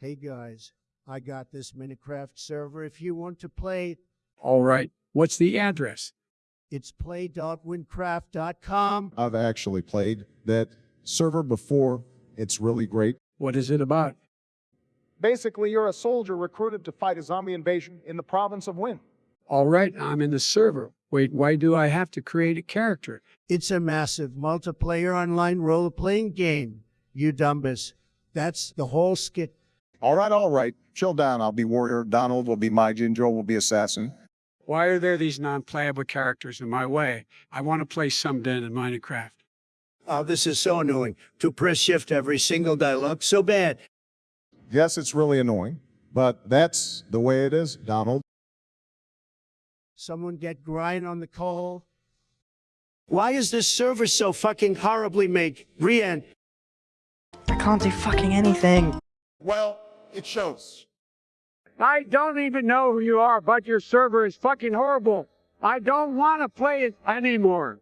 Hey guys, I got this Minecraft server if you want to play. All right. What's the address? It's play.wynncraft.com. I've actually played that server before. It's really great. What is it about? Basically, you're a soldier recruited to fight a zombie invasion in the province of Wynn. All right, I'm in the server. Wait, why do I have to create a character? It's a massive multiplayer online role playing game. You dumbus. That's the whole skit. All right, all right. Chill down. I'll be warrior. Donald will be my Joe will be assassin. Why are there these non-playable characters in my way? I want to play someday in Minecraft. Oh, this is so annoying. To press shift every single dialogue so bad. Yes, it's really annoying, but that's the way it is, Donald. Someone get grind on the call. Why is this server so fucking horribly made? Rian, I can't do fucking anything. Well, it shows. I don't even know who you are, but your server is fucking horrible. I don't want to play it anymore.